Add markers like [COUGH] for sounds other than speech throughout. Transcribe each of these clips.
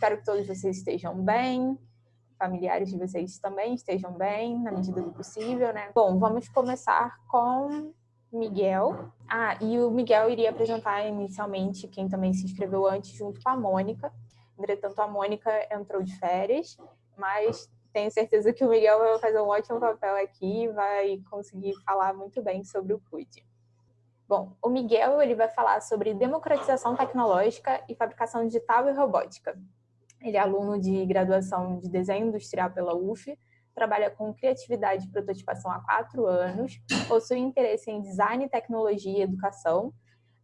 espero que todos vocês estejam bem, familiares de vocês também estejam bem, na medida do possível, né? Bom, vamos começar com Miguel. Ah, e o Miguel iria apresentar inicialmente quem também se inscreveu antes, junto com a Mônica. Entretanto, a Mônica entrou de férias, mas tenho certeza que o Miguel vai fazer um ótimo papel aqui e vai conseguir falar muito bem sobre o CUD. Bom, o Miguel ele vai falar sobre democratização tecnológica e fabricação digital e robótica. Ele é aluno de graduação de desenho industrial pela UF, trabalha com criatividade e prototipação há quatro anos, possui interesse em design, tecnologia e educação.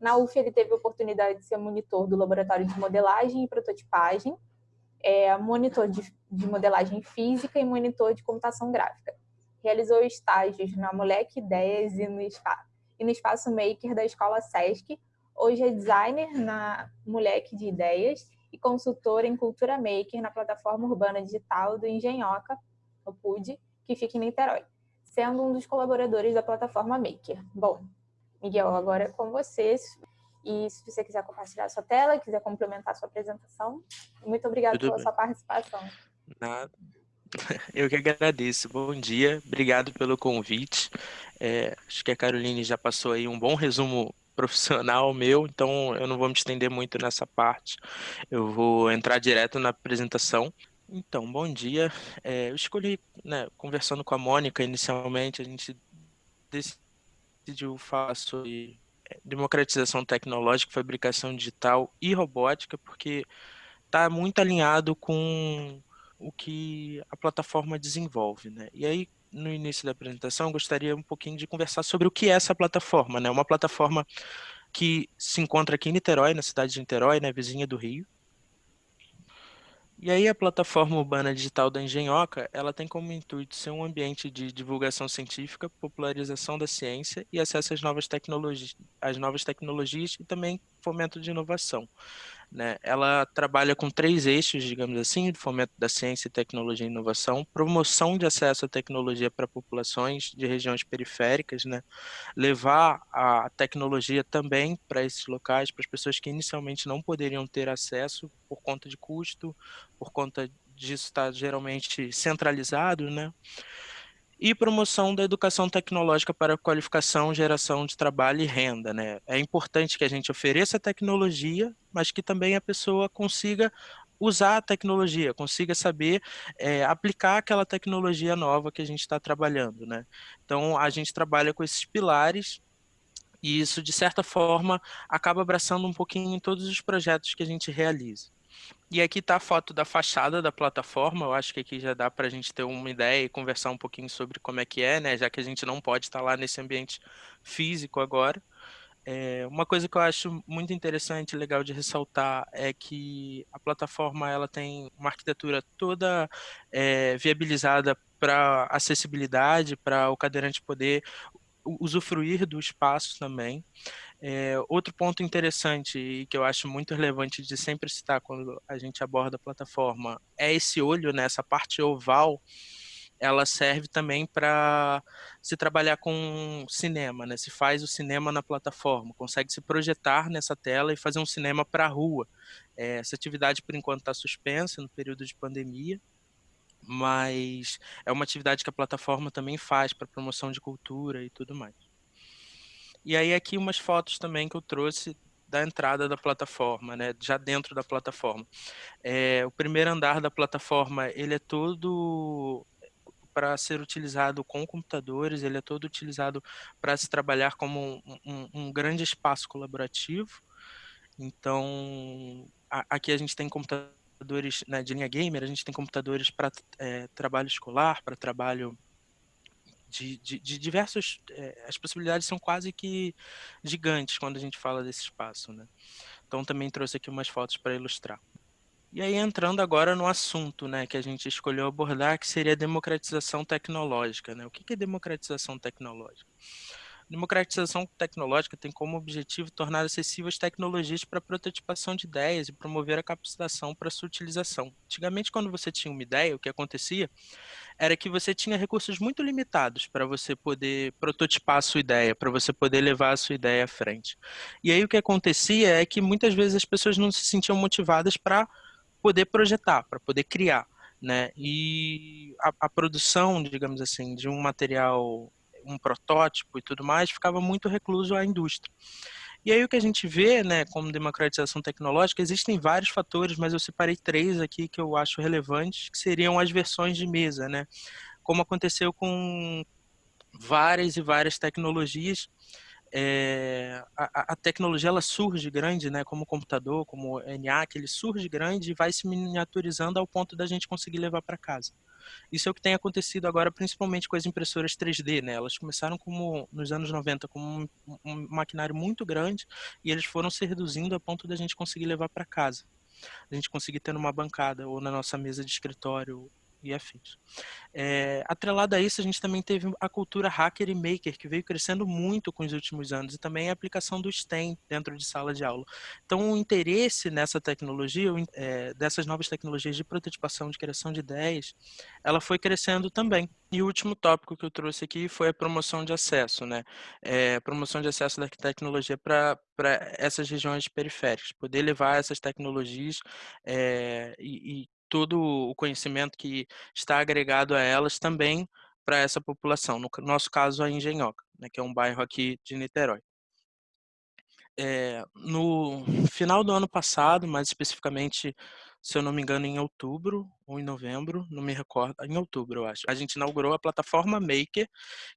Na UF ele teve a oportunidade de ser monitor do laboratório de modelagem e prototipagem, é monitor de, de modelagem física e monitor de computação gráfica. Realizou estágios na Moleque Ideias e no, e no Espaço Maker da Escola Sesc. Hoje é designer na Moleque de Ideias e consultor em Cultura Maker na plataforma urbana digital do Engenhoca, o PUD, que fica em Niterói, sendo um dos colaboradores da plataforma Maker. Bom, Miguel, agora é com vocês. E se você quiser compartilhar sua tela, quiser complementar sua apresentação, muito obrigada pela bem. sua participação. Nada. [LAUGHS] Eu que agradeço. Bom dia, obrigado pelo convite. É, acho que a Caroline já passou aí um bom resumo profissional meu, então eu não vou me estender muito nessa parte. Eu vou entrar direto na apresentação. Então, bom dia. É, eu escolhi, né, conversando com a Mônica inicialmente, a gente decidiu falar sobre é, democratização tecnológica, fabricação digital e robótica, porque está muito alinhado com o que a plataforma desenvolve. Né? E aí, no início da apresentação, gostaria um pouquinho de conversar sobre o que é essa plataforma. Né? Uma plataforma que se encontra aqui em Niterói, na cidade de Niterói, né, vizinha do Rio. E aí a plataforma urbana digital da Engenhoca, ela tem como intuito ser um ambiente de divulgação científica, popularização da ciência e acesso às novas tecnologias, às novas tecnologias e também fomento de inovação. Né? Ela trabalha com três eixos, digamos assim, de fomento da ciência, tecnologia e inovação, promoção de acesso à tecnologia para populações de regiões periféricas, né? levar a tecnologia também para esses locais, para as pessoas que inicialmente não poderiam ter acesso por conta de custo, por conta disso estar geralmente centralizado, né? E promoção da educação tecnológica para qualificação, geração de trabalho e renda. Né? É importante que a gente ofereça tecnologia, mas que também a pessoa consiga usar a tecnologia, consiga saber é, aplicar aquela tecnologia nova que a gente está trabalhando. Né? Então, a gente trabalha com esses pilares e isso, de certa forma, acaba abraçando um pouquinho em todos os projetos que a gente realiza. E aqui está a foto da fachada da plataforma, eu acho que aqui já dá para a gente ter uma ideia e conversar um pouquinho sobre como é que é, né? já que a gente não pode estar lá nesse ambiente físico agora. É, uma coisa que eu acho muito interessante e legal de ressaltar é que a plataforma ela tem uma arquitetura toda é, viabilizada para acessibilidade, para o cadeirante poder usufruir do espaço também. É, outro ponto interessante e que eu acho muito relevante de sempre citar quando a gente aborda a plataforma é esse olho, né, essa parte oval, ela serve também para se trabalhar com cinema, né? Se faz o cinema na plataforma, consegue se projetar nessa tela e fazer um cinema para a rua. É, essa atividade, por enquanto, está suspensa no período de pandemia, mas é uma atividade que a plataforma também faz para promoção de cultura e tudo mais. E aí aqui umas fotos também que eu trouxe da entrada da plataforma, né, já dentro da plataforma. É, o primeiro andar da plataforma, ele é todo para ser utilizado com computadores, ele é todo utilizado para se trabalhar como um, um, um grande espaço colaborativo. Então, a, aqui a gente tem computadores né, de linha gamer, a gente tem computadores para é, trabalho escolar, para trabalho de, de, de diversos. É, as possibilidades são quase que gigantes quando a gente fala desse espaço. Né? Então, também trouxe aqui umas fotos para ilustrar. E aí, entrando agora no assunto né, que a gente escolheu abordar, que seria a democratização tecnológica. Né? O que é democratização tecnológica? Democratização tecnológica tem como objetivo tornar acessíveis tecnologias para prototipação de ideias e promover a capacitação para sua utilização. Antigamente, quando você tinha uma ideia, o que acontecia era que você tinha recursos muito limitados para você poder prototipar a sua ideia, para você poder levar a sua ideia à frente. E aí o que acontecia é que muitas vezes as pessoas não se sentiam motivadas para poder projetar, para poder criar. Né? E a, a produção, digamos assim, de um material, um protótipo e tudo mais, ficava muito recluso à indústria. E aí o que a gente vê, né, como democratização tecnológica, existem vários fatores, mas eu separei três aqui que eu acho relevantes, que seriam as versões de mesa, né? Como aconteceu com várias e várias tecnologias, é, a, a, tecnologia ela surge grande, né, como o computador, como o ENIAC, ele surge grande e vai se miniaturizando ao ponto da gente conseguir levar para casa. Isso é o que tem acontecido agora, principalmente com as impressoras 3D, né? Elas começaram como nos anos 90 como um, um maquinário muito grande e eles foram se reduzindo a ponto da gente conseguir levar para casa. A gente conseguir ter numa bancada ou na nossa mesa de escritório e afins. É, atrelado a isso, a gente também teve a cultura hacker e maker, que veio crescendo muito com os últimos anos, e também a aplicação do STEM dentro de sala de aula. Então, o interesse nessa tecnologia, é, dessas novas tecnologias de prototipação, de criação de ideias, ela foi crescendo também. E o último tópico que eu trouxe aqui foi a promoção de acesso, né? É, promoção de acesso da tecnologia para essas regiões periféricas, poder levar essas tecnologias é, e, e todo o conhecimento que está agregado a elas também para essa população, no nosso caso a Engenhoca, né, que é um bairro aqui de Niterói. É, no final do ano passado, mais especificamente, se eu não me engano, em outubro ou em novembro, não me recordo, em outubro eu acho, a gente inaugurou a plataforma Maker,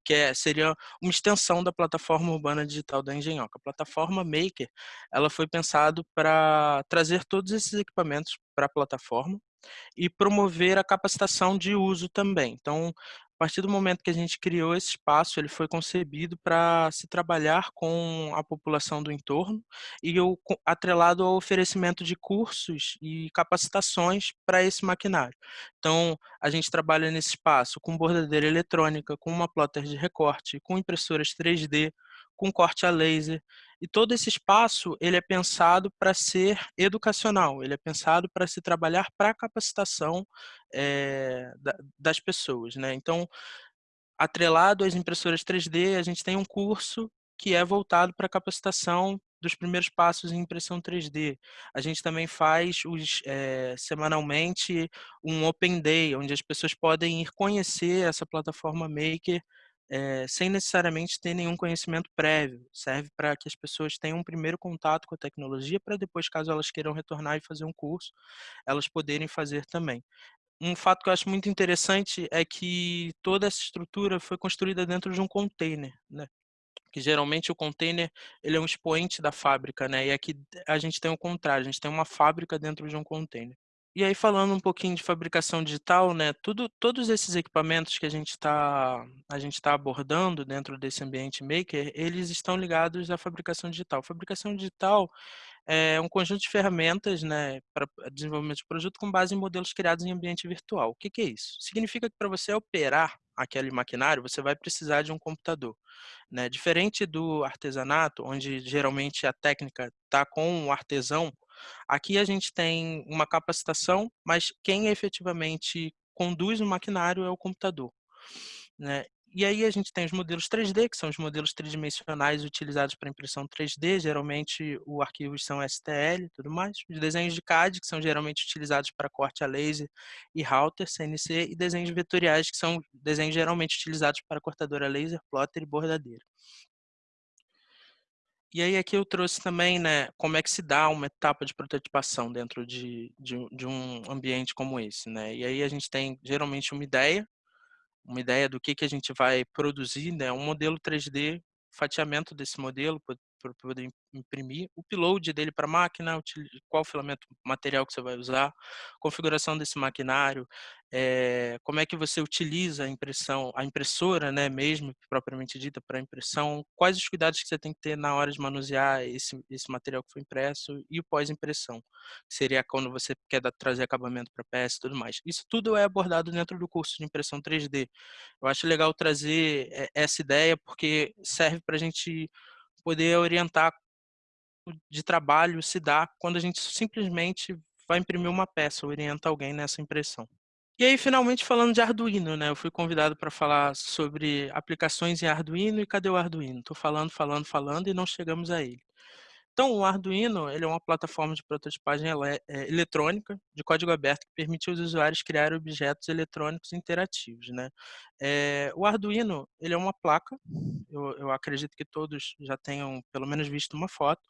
que é, seria uma extensão da plataforma urbana digital da Engenhoca. A plataforma Maker, ela foi pensado para trazer todos esses equipamentos para a plataforma, e promover a capacitação de uso também. Então, a partir do momento que a gente criou esse espaço, ele foi concebido para se trabalhar com a população do entorno e o, atrelado ao oferecimento de cursos e capacitações para esse maquinário. Então, a gente trabalha nesse espaço com bordadeira eletrônica, com uma plotter de recorte, com impressoras 3D, com corte a laser. E todo esse espaço ele é pensado para ser educacional, ele é pensado para se trabalhar para a capacitação é, das pessoas. Né? Então, atrelado às impressoras 3D, a gente tem um curso que é voltado para a capacitação dos primeiros passos em impressão 3D. A gente também faz os, é, semanalmente um Open Day, onde as pessoas podem ir conhecer essa plataforma Maker é, sem necessariamente ter nenhum conhecimento prévio. Serve para que as pessoas tenham um primeiro contato com a tecnologia para depois, caso elas queiram retornar e fazer um curso, elas poderem fazer também. Um fato que eu acho muito interessante é que toda essa estrutura foi construída dentro de um container, né? que geralmente o container ele é um expoente da fábrica, né? E aqui a gente tem o contrário, a gente tem uma fábrica dentro de um container. E aí falando um pouquinho de fabricação digital, né, tudo, todos esses equipamentos que a gente está a gente tá abordando dentro desse ambiente maker, eles estão ligados à fabricação digital. Fabricação digital é um conjunto de ferramentas, né, para desenvolvimento de produto com base em modelos criados em ambiente virtual. O que, que é isso? Significa que para você operar aquele maquinário, você vai precisar de um computador. Né? Diferente do artesanato, onde geralmente a técnica está com o artesão, Aqui a gente tem uma capacitação, mas quem efetivamente conduz o maquinário é o computador. Né? E aí a gente tem os modelos 3D, que são os modelos tridimensionais utilizados para impressão 3D, geralmente o arquivos são STL e tudo mais. Os desenhos de CAD, que são geralmente utilizados para corte a laser e router, CNC, e desenhos vetoriais, que são desenhos geralmente utilizados para cortadora laser, plotter e bordadeira. E aí aqui eu trouxe também, né, como é que se dá uma etapa de prototipação dentro de, de, de, um ambiente como esse, né? E aí a gente tem geralmente uma ideia, uma ideia do que, que a gente vai produzir, né? Um modelo 3D, fatiamento desse modelo, para poder imprimir, o upload dele para a máquina, qual filamento material que você vai usar, configuração desse maquinário, é, como é que você utiliza a impressão, a impressora, né, mesmo propriamente dita para impressão, quais os cuidados que você tem que ter na hora de manusear esse, esse material que foi impresso e o pós-impressão, que seria quando você quer dar, trazer acabamento para peça e tudo mais. Isso tudo é abordado dentro do curso de impressão 3D. Eu acho legal trazer eh, essa ideia porque serve para a gente poder orientar de trabalho se dá quando a gente simplesmente vai imprimir uma peça, orienta alguém nessa impressão. E aí, finalmente, falando de Arduino, né? Eu fui convidado para falar sobre aplicações em Arduino e cadê o Arduino? Estou falando, falando, falando e não chegamos a ele. Então, o Arduino ele é uma plataforma de prototipagem ele é, eletrônica de código aberto que permite aos usuários criar objetos eletrônicos interativos. Né? É, o Arduino ele é uma placa, eu, eu, acredito que todos já tenham pelo menos visto uma foto,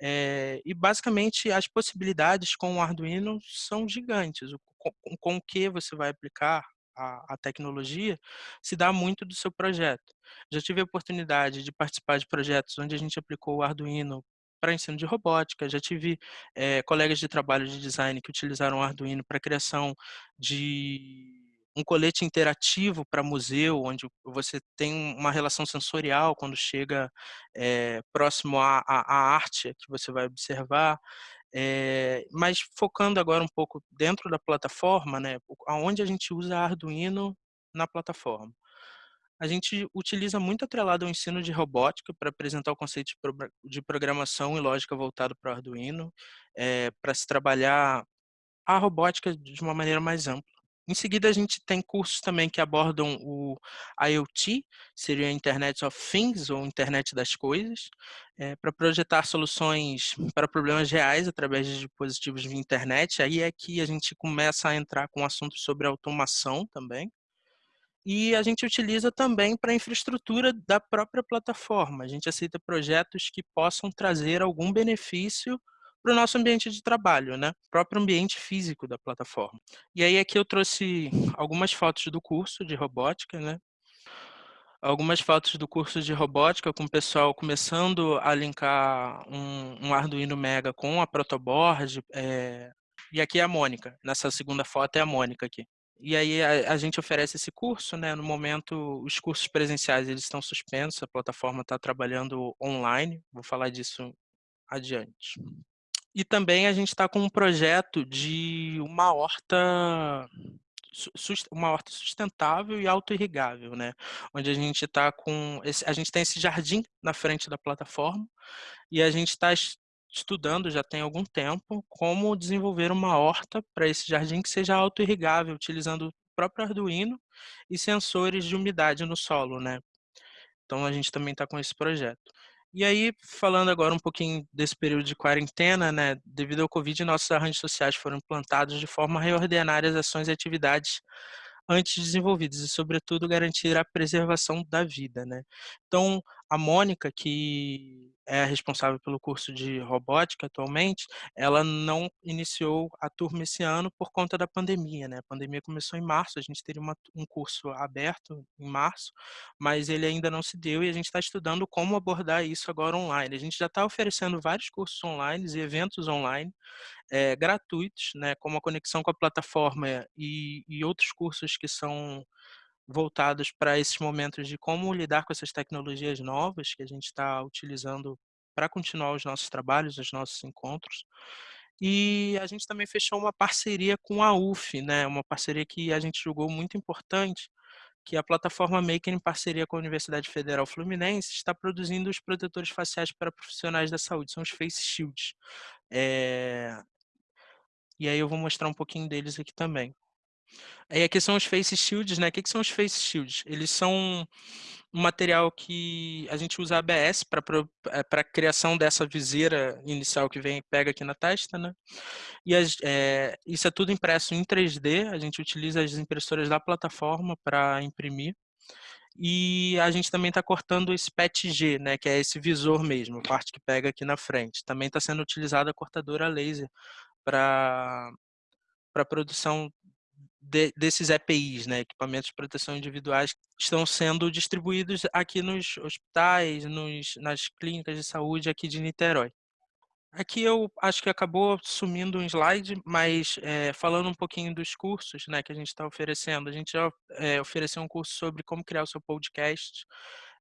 é, e basicamente as possibilidades com o Arduino são gigantes. Com, com o que você vai aplicar a, tecnologia se dá muito do seu projeto. Já tive a oportunidade de participar de projetos onde a gente aplicou o Arduino para ensino de robótica, já tive é, colegas de trabalho de design que utilizaram o Arduino para criação de um colete interativo para museu, onde você tem uma relação sensorial quando chega é, próximo à, à, arte que você vai observar. É, mas focando agora um pouco dentro da plataforma, né, aonde a gente usa Arduino na plataforma. A gente utiliza muito atrelado ao ensino de robótica para apresentar o conceito de programação e lógica voltado para o Arduino, é, para se trabalhar a robótica de uma maneira mais ampla. Em seguida, a gente tem cursos também que abordam o IoT, seria a Internet of Things, ou Internet das Coisas, é, para projetar soluções para problemas reais através de dispositivos de internet. Aí é que a gente começa a entrar com assuntos sobre automação também. E a gente utiliza também para a infraestrutura da própria plataforma. A gente aceita projetos que possam trazer algum benefício para o nosso ambiente de trabalho, né? O próprio ambiente físico da plataforma. E aí aqui eu trouxe algumas fotos do curso de robótica, né? Algumas fotos do curso de robótica com o pessoal começando a linkar um, um Arduino Mega com a protoboard. É... E aqui é a Mônica. Nessa segunda foto é a Mônica aqui. E aí a, a, gente oferece esse curso, né? No momento, os cursos presenciais eles estão suspensos, a plataforma está trabalhando online. Vou falar disso adiante. E também a gente está com um projeto de uma horta uma horta sustentável e auto-irrigável, né? Onde a gente está com esse, a gente tem esse jardim na frente da plataforma e a gente está estudando já tem algum tempo como desenvolver uma horta para esse jardim que seja auto-irrigável, utilizando o próprio Arduino e sensores de umidade no solo, né? Então a gente também está com esse projeto. E aí, falando agora um pouquinho desse período de quarentena, né, devido ao Covid, nossos arranjos sociais foram implantados de forma a reordenar as ações e atividades antes desenvolvidas e, sobretudo, garantir a preservação da vida. Né? Então, a Mônica, que é responsável pelo curso de robótica atualmente, ela não iniciou a turma esse ano por conta da pandemia. Né? A pandemia começou em março, a gente teria uma, um curso aberto em março, mas ele ainda não se deu e a gente está estudando como abordar isso agora online. A gente já está oferecendo vários cursos online e eventos online é, gratuitos, né, como a conexão com a plataforma e, e outros cursos que são voltados para esses momentos de como lidar com essas tecnologias novas que a gente está utilizando para continuar os nossos trabalhos, os nossos encontros. E a gente também fechou uma parceria com a UF, né, uma parceria que a gente julgou muito importante, que a plataforma Maker, em parceria com a Universidade Federal Fluminense, está produzindo os protetores faciais para profissionais da saúde, são os Face Shields. É... E aí eu vou mostrar um pouquinho deles aqui também. Aí aqui são os face shields, né? O que, que são os face shields? Eles são um material que a gente usa ABS para a criação dessa viseira inicial que vem pega aqui na testa, né? E as, é, isso é tudo impresso em 3D, a gente utiliza as impressoras da plataforma para imprimir. E a gente também está cortando esse PETG, né, que é esse visor mesmo, a parte que pega aqui na frente. Também está sendo utilizada a cortadora laser para a produção de, desses EPIs, né, equipamentos de proteção individuais, estão sendo distribuídos aqui nos hospitais, nos, nas clínicas de saúde aqui de Niterói. Aqui eu acho que acabou sumindo um slide, mas é, falando um pouquinho dos cursos né, que a gente está oferecendo, a gente já é, ofereceu um curso sobre como criar o seu podcast,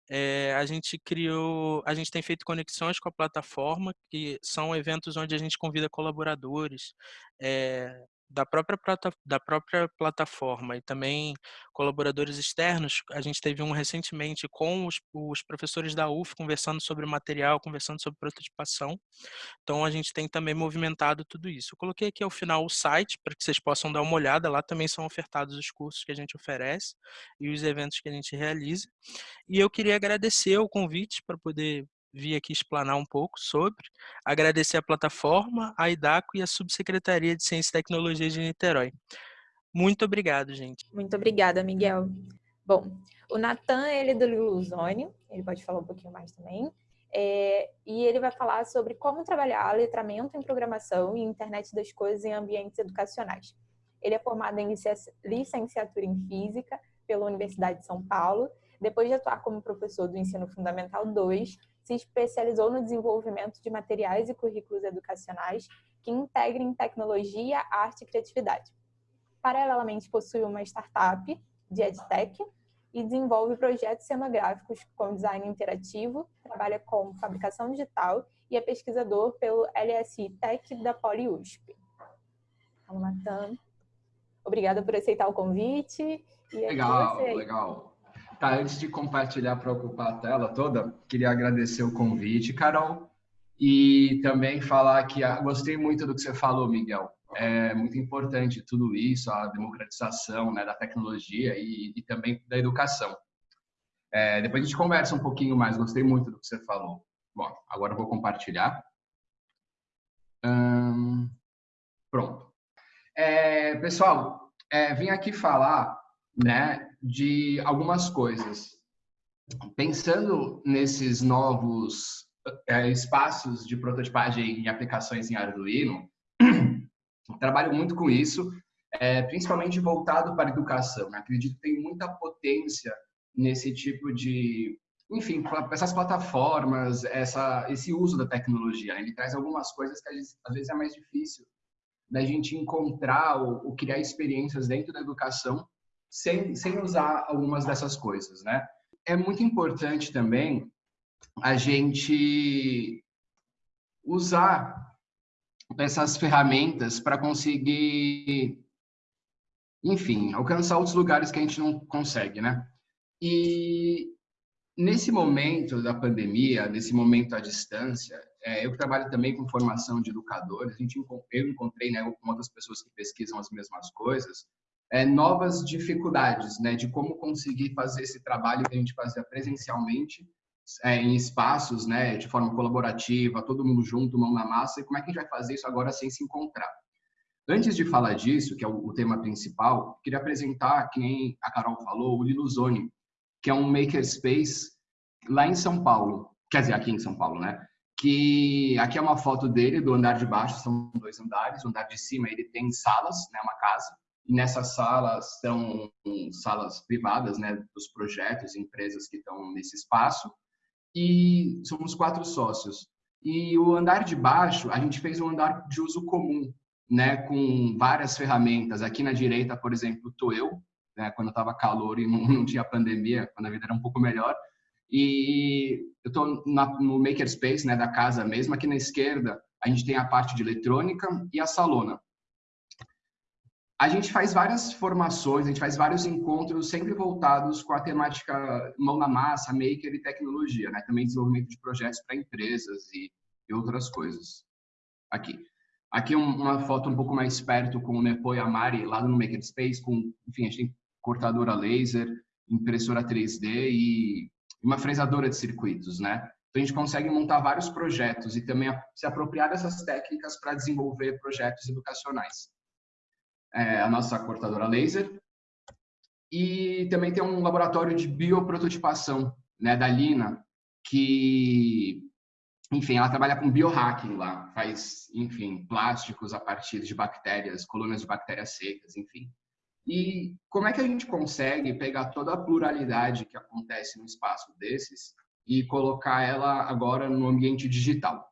é, a gente criou, a gente tem feito conexões com a plataforma, que são eventos onde a gente convida colaboradores da, própria da própria plataforma e também colaboradores externos. A gente teve um recentemente com os, os professores da UF conversando sobre material, conversando sobre prototipação. Então a gente tem também movimentado tudo isso. Eu coloquei aqui ao final o site para que vocês possam dar uma olhada. Lá também são ofertados os cursos que a gente oferece e os eventos que a gente realiza. E eu queria agradecer o convite para poder vir aqui explanar um pouco sobre. Agradecer a plataforma, a IDACO e a Subsecretaria de Ciência e Tecnologia de Niterói. Muito obrigado, gente. Muito obrigada, Miguel. Bom, o Natan, ele é do Luzônio, ele pode falar um pouquinho mais também. É, e ele vai falar sobre como trabalhar letramento em programação e internet das coisas em ambientes educacionais. Ele é formado em licenciatura em Física pela Universidade de São Paulo. Depois de atuar como professor do Ensino Fundamental 2, se especializou no desenvolvimento de materiais e currículos educacionais que integrem tecnologia, arte e criatividade. Paralelamente, possui uma startup de EdTech e desenvolve projetos cenográficos com design interativo, trabalha com fabricação digital e é pesquisador pelo LSI Tech da PoliUSP. Então, Natan, obrigada por aceitar o convite. legal, legal. Tá, antes de compartilhar para ocupar a tela toda, queria agradecer o convite, Carol, e também falar que ah, gostei muito do que você falou, Miguel é muito importante tudo isso, a democratização né, da tecnologia e, e, também da educação. É, depois a gente conversa um pouquinho mais, gostei muito do que você falou. Bom, agora eu vou compartilhar. Hum, pronto. É, pessoal, é, vim aqui falar né, de algumas coisas. Pensando nesses novos é, espaços de prototipagem e aplicações em Arduino, [CLEARS THROAT] trabalho muito com isso, é, principalmente voltado para a educação. Né? Acredito que tem muita potência nesse tipo de, enfim, essas plataformas, essa, esse uso da tecnologia. Ele traz algumas coisas que às vezes é mais difícil da gente encontrar ou, ou criar experiências dentro da educação sem, sem usar algumas dessas coisas, né? É muito importante também a gente usar essas ferramentas para conseguir, enfim, alcançar outros lugares que a gente não consegue, né? E nesse momento da pandemia, nesse momento à distância, é, eu trabalho também com formação de educadores, a gente, eu encontrei né, com outras pessoas que pesquisam as mesmas coisas, é, novas dificuldades, né, de como conseguir fazer esse trabalho que a gente fazia presencialmente é, em espaços, né, de forma colaborativa, todo mundo junto, mão na massa, e como é que a gente vai fazer isso agora sem se encontrar? Antes de falar disso, que é o, tema principal, queria apresentar, que nem a Carol falou, o Liluzone, que é um makerspace lá em São Paulo, quer dizer, aqui em São Paulo, né? Que aqui é uma foto dele do andar de baixo, são dois andares, o andar de cima ele tem salas, né, uma casa, e nessas salas são salas privadas, né, dos projetos, empresas que estão nesse espaço, e somos quatro sócios. E o andar de baixo, a gente fez um andar de uso comum, né, com várias ferramentas. Aqui na direita, por exemplo, tô eu, né, quando estava calor e [LAUGHS] não, não, tinha pandemia, quando a vida era um pouco melhor. E eu estou no makerspace, né, da casa mesmo. Aqui na esquerda, a gente tem a parte de eletrônica e a salona a gente faz várias formações, a gente faz vários encontros sempre voltados com a temática mão na massa, maker e tecnologia, né? Também desenvolvimento de projetos para empresas e, e, outras coisas. Aqui. Aqui uma foto um pouco mais perto com o Nepo e a Mari lá no Makerspace, com, enfim, a gente tem cortadora laser, impressora 3D e uma fresadora de circuitos, né? Então a gente consegue montar vários projetos e também se apropriar dessas técnicas para desenvolver projetos educacionais é, a nossa cortadora laser. E também tem um laboratório de bioprototipação, né, da Lina, que, enfim, ela trabalha com biohacking lá, faz, enfim, plásticos a partir de bactérias, colônias de bactérias secas, enfim. E como é que a gente consegue pegar toda a pluralidade que acontece no espaço desses e colocar ela agora no ambiente digital,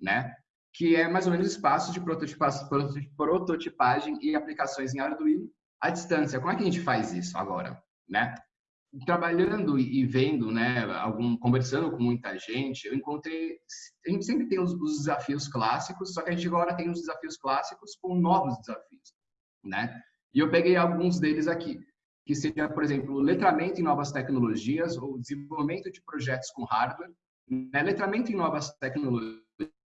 né? Que é mais ou menos espaço de prototipagem e aplicações em Arduino à distância. Como é que a gente faz isso agora, né? Trabalhando e vendo, né, algum, conversando com muita gente, eu encontrei, a gente sempre tem os, os desafios clássicos, só que a gente agora tem os desafios clássicos com novos desafios, né? E eu peguei alguns deles aqui, que seja, por exemplo, letramento em novas tecnologias ou desenvolvimento de projetos com hardware, né? letramento em novas tecnologias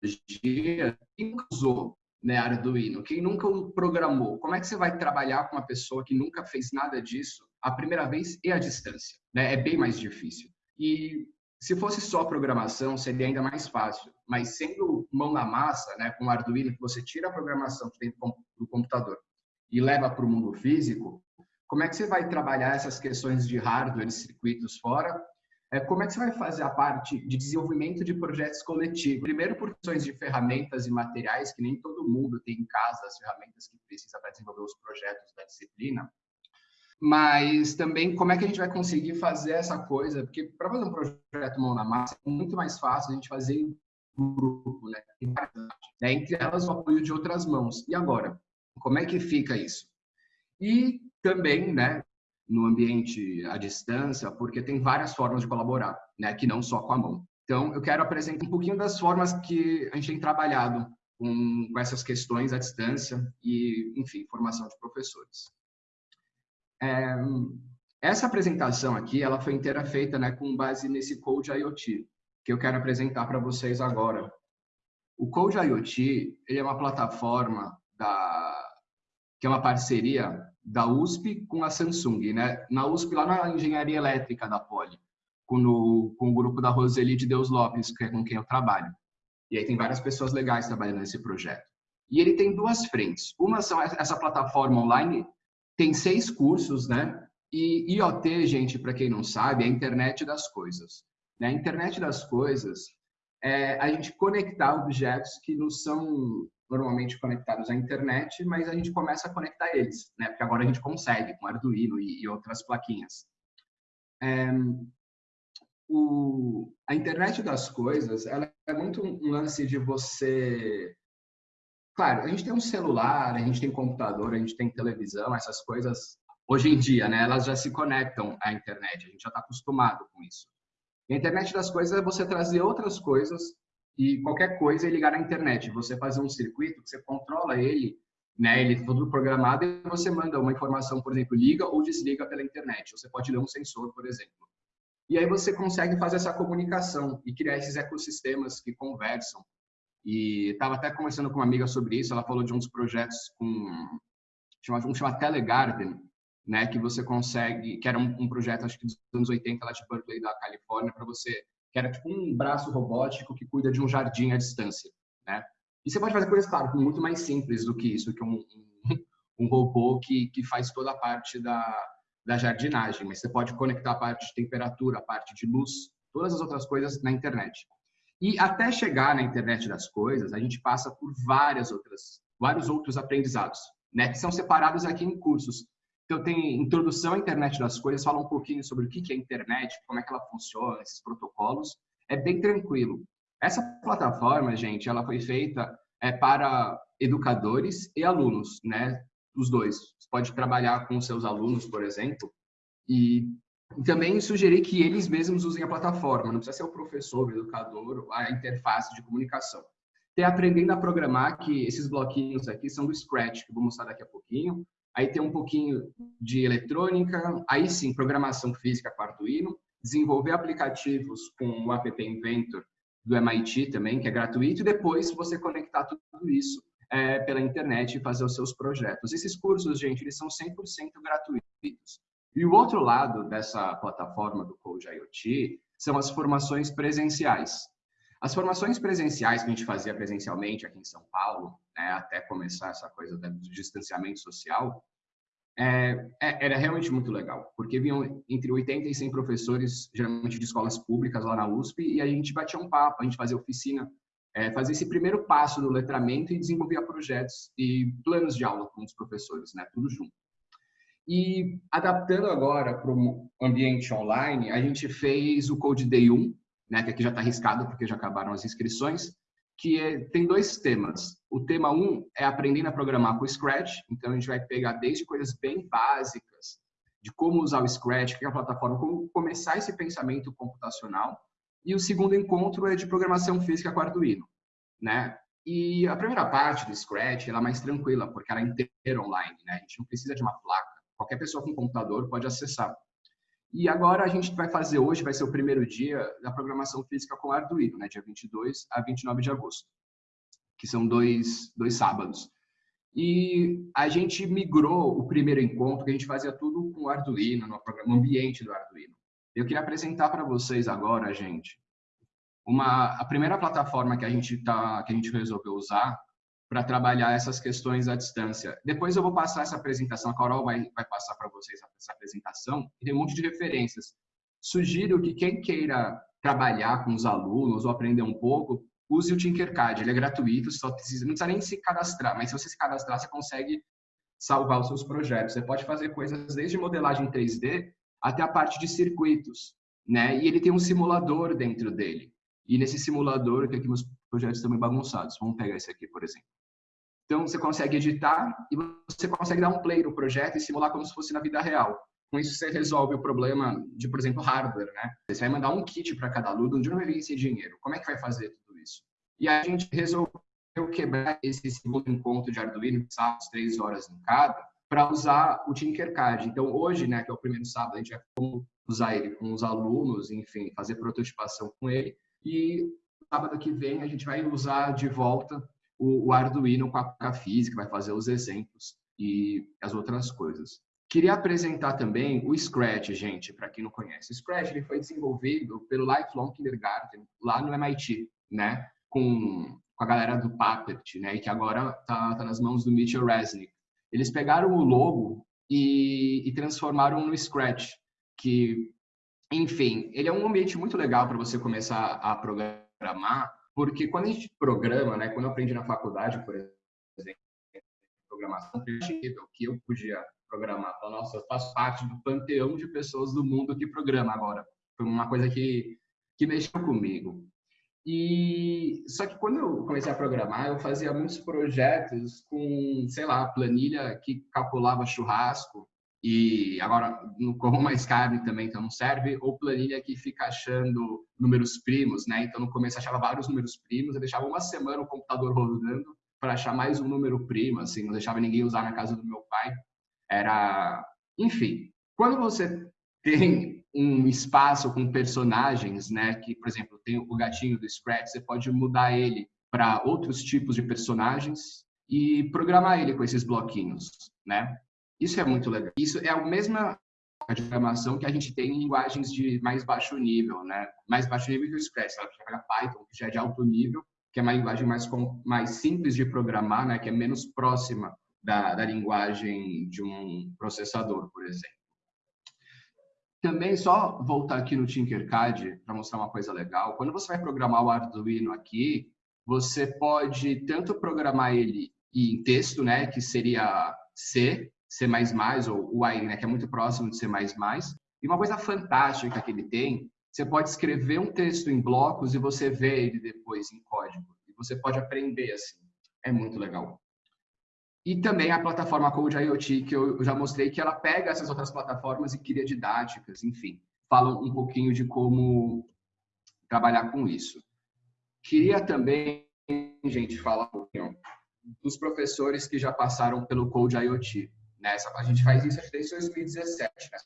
tecnologia, quem nunca usou né, Arduino? Quem nunca o programou? Como é que você vai trabalhar com uma pessoa que nunca fez nada disso a primeira vez e à distância? Né? É bem mais difícil. E Se fosse só programação, seria ainda mais fácil. Mas sendo mão na massa, né, com Arduino, que você tira a programação do computador e leva para o mundo físico, como é que você vai trabalhar essas questões de hardware circuitos fora? É, como é que você vai fazer a parte de desenvolvimento de projetos coletivos? Primeiro, por questões de ferramentas e materiais, que nem todo mundo tem em casa as ferramentas que precisa para desenvolver os projetos da disciplina. Mas também, como é que a gente vai conseguir fazer essa coisa? Porque para fazer um projeto mão na massa, é muito mais fácil a gente fazer em grupo, né? né? Entre elas, o apoio de outras mãos. E agora? Como é que fica isso? E também, né, no ambiente à distância, porque tem várias formas de colaborar, né, que não só com a mão. Então, eu quero apresentar um pouquinho das formas que a gente tem trabalhado com, com essas questões à distância e, enfim, formação de professores. É, essa apresentação aqui, ela foi inteira feita né, com base nesse Code IoT, que eu quero apresentar para vocês agora. O Code IoT, ele é uma plataforma da, que é uma parceria da USP com a Samsung, né? Na USP, lá na engenharia elétrica da Poli, com, no, com o grupo da Roseli de Deus Lopes, que é com quem eu trabalho. E aí tem várias pessoas legais trabalhando nesse projeto. E ele tem duas frentes. Uma são essa plataforma online, tem seis cursos, né? E IoT, gente, para quem não sabe, é a internet das coisas. Né? A internet das coisas é a gente conectar objetos que não são normalmente conectados à internet, mas a gente começa a conectar eles, né? Porque agora a gente consegue com Arduino e, e outras plaquinhas. É, o, a internet das coisas, ela é muito um lance de você... Claro, a gente tem um celular, a gente tem computador, a gente tem televisão, essas coisas, hoje em dia, né? Elas já se conectam à internet, a gente já está acostumado com isso. E a internet das coisas é você trazer outras coisas e qualquer coisa é ligar na internet. Você fazer um circuito que você controla ele, né? Ele é todo programado e você manda uma informação, por exemplo, liga ou desliga pela internet. Você pode ler um sensor, por exemplo. E aí você consegue fazer essa comunicação e criar esses ecossistemas que conversam. E estava até conversando com uma amiga sobre isso. Ela falou de uns projetos com um chama Telegarden, né? Que você consegue, que era um, um projeto acho que dos anos 80 lá de Berkeley da Califórnia para você que era tipo um braço robótico que cuida de um jardim à distância, né? E você pode fazer coisas, claro, muito mais simples do que isso, que um, um, um robô que, que faz toda a parte da, da jardinagem, mas você pode conectar a parte de temperatura, a parte de luz, todas as outras coisas na internet. E até chegar na internet das coisas, a gente passa por várias outras, vários outros aprendizados, né, que são separados aqui em cursos. Então, tem introdução à internet das coisas, fala um pouquinho sobre o que é a internet, como é que ela funciona, esses protocolos. É bem tranquilo. Essa plataforma, gente, ela foi feita é, para educadores e alunos, né? Os dois. Você pode trabalhar com seus alunos, por exemplo, e também sugerir que eles mesmos usem a plataforma. Não precisa ser o professor, o educador, a interface de comunicação. Tem aprendendo a programar, que esses bloquinhos aqui são do Scratch, que eu vou mostrar daqui a pouquinho aí tem um pouquinho de eletrônica, aí sim, programação física Arduino, desenvolver aplicativos com o App Inventor do MIT também, que é gratuito, e depois você conectar tudo isso é, pela internet e fazer os seus projetos. Esses cursos, gente, eles são 100% gratuitos. E o outro lado dessa plataforma do Code IoT são as formações presenciais. As formações presenciais que a gente fazia presencialmente aqui em São Paulo, né, até começar essa coisa do distanciamento social, é, é, era realmente muito legal, porque vinham entre 80 e 100 professores, geralmente de escolas públicas lá na USP, e a gente batia um papo, a gente fazia oficina, é, fazia esse primeiro passo do letramento e desenvolvia projetos e planos de aula com os professores, né, tudo junto. E adaptando agora para o ambiente online, a gente fez o Code Day 1, né, que aqui já está arriscado porque já acabaram as inscrições, que é, tem dois temas. O tema 1 um é aprendendo a programar com o Scratch, então a gente vai pegar desde coisas bem básicas, de como usar o Scratch, que é a plataforma, como começar esse pensamento computacional. E o segundo encontro é de programação física com Arduino, né? E a primeira parte do Scratch ela é mais tranquila, porque ela é inteira online, né? A gente não precisa de uma placa. Qualquer pessoa com computador pode acessar. E agora a gente vai fazer hoje, vai ser o primeiro dia da programação física com Arduino, né, dia 22 a 29 de agosto, que são dois, dois sábados. E a gente migrou o primeiro encontro, que a gente fazia tudo com Arduino, no, programa, ambiente do Arduino. Eu queria apresentar para vocês agora, gente, uma a primeira plataforma que a gente tá que a gente resolveu usar para trabalhar essas questões à distância. Depois eu vou passar essa apresentação, a Carol vai, vai passar para vocês essa apresentação, e tem um monte de referências. Sugiro que quem queira trabalhar com os alunos ou aprender um pouco, use o Tinkercad, ele é gratuito, só precisa, não precisa nem se cadastrar, mas se você se cadastrar, você consegue salvar os seus projetos. Você pode fazer coisas desde modelagem 3D até a parte de circuitos, né? E ele tem um simulador dentro dele. E nesse simulador, que aqui meus projetos estão meio bagunçados. Vamos pegar esse aqui, por exemplo. Então, você consegue editar e você consegue dar um play no projeto e simular como se fosse na vida real. Com isso, você resolve o problema de, por exemplo, hardware, né? Você vai mandar um kit para cada aluno, de onde vai vir esse dinheiro? Como é que vai fazer tudo isso? E a gente resolveu quebrar esse segundo encontro de Arduino, sábados, três horas em cada, para usar o Tinkercad. Então, hoje, né, que é o primeiro sábado, a gente vai usar ele com os alunos, enfim, fazer prototipação com ele. E sábado que vem a gente vai usar de volta o, o Arduino com a física, vai fazer os exemplos e as outras coisas. Queria apresentar também o Scratch, gente, para quem não conhece. O Scratch ele foi desenvolvido pelo Lifelong Kindergarten, lá no MIT, né? Com, com a galera do Puppet, né? E que agora tá, tá nas mãos do Mitchell Resnick. Eles pegaram o logo e, e transformaram no Scratch, que enfim, ele é um ambiente muito legal para você começar a programar, porque quando a gente programa, né, quando eu aprendi na faculdade, por exemplo, programação, que eu podia programar. Então, nossa, eu faço parte do panteão de pessoas do mundo que programa agora. Foi uma coisa que, que mexeu comigo. E só que quando eu comecei a programar, eu fazia muitos projetos com, sei lá, planilha que calculava churrasco, e agora não como mais carne também, então não serve, ou planilha que fica achando números primos, né? Então no começo achava vários números primos, eu deixava uma semana o computador rodando para achar mais um número primo, assim, não deixava ninguém usar na casa do meu pai. Era, enfim, quando você tem um espaço com personagens, né, que por exemplo, tem o gatinho do Scratch, você pode mudar ele para outros tipos de personagens e programar ele com esses bloquinhos, né? Isso é muito legal. Isso é a mesma programação que a gente tem em linguagens de mais baixo nível, né? Mais baixo nível que o Scratch, sabe? Que é Python, que já é de alto nível, que é uma linguagem mais, mais simples de programar, né? Que é menos próxima da, da linguagem de um processador, por exemplo. Também, só voltar aqui no Tinkercad para mostrar uma coisa legal. Quando você vai programar o Arduino aqui, você pode tanto programar ele em texto, né? Que seria C, C++ ou o AI, né, que é muito próximo de C++. E uma coisa fantástica que ele tem, você pode escrever um texto em blocos e você vê ele depois em código. E você pode aprender assim. É muito legal. E também a plataforma Code IoT, que eu já mostrei que ela pega essas outras plataformas e cria didáticas, enfim. Fala um pouquinho de como trabalhar com isso. Queria também, gente, falar um pouquinho dos professores que já passaram pelo Code IoT. Né? A gente faz isso desde 2017, né?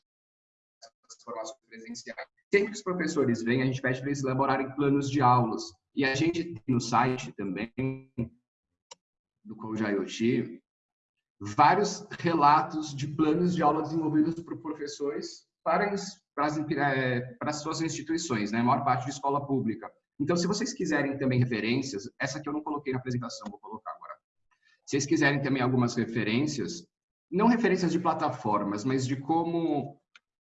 Formações presenciais. Sempre que os professores vêm, a gente pede para eles elaborarem planos de aulas. E a gente tem no site também, do Code IoT, vários relatos de planos de aula desenvolvidos por professores para, para, as, é, para as suas instituições, né? a maior parte de escola pública. Então, se vocês quiserem também referências, essa aqui eu não coloquei na apresentação, vou colocar agora. Se vocês quiserem também algumas referências, não referências de plataformas, mas de como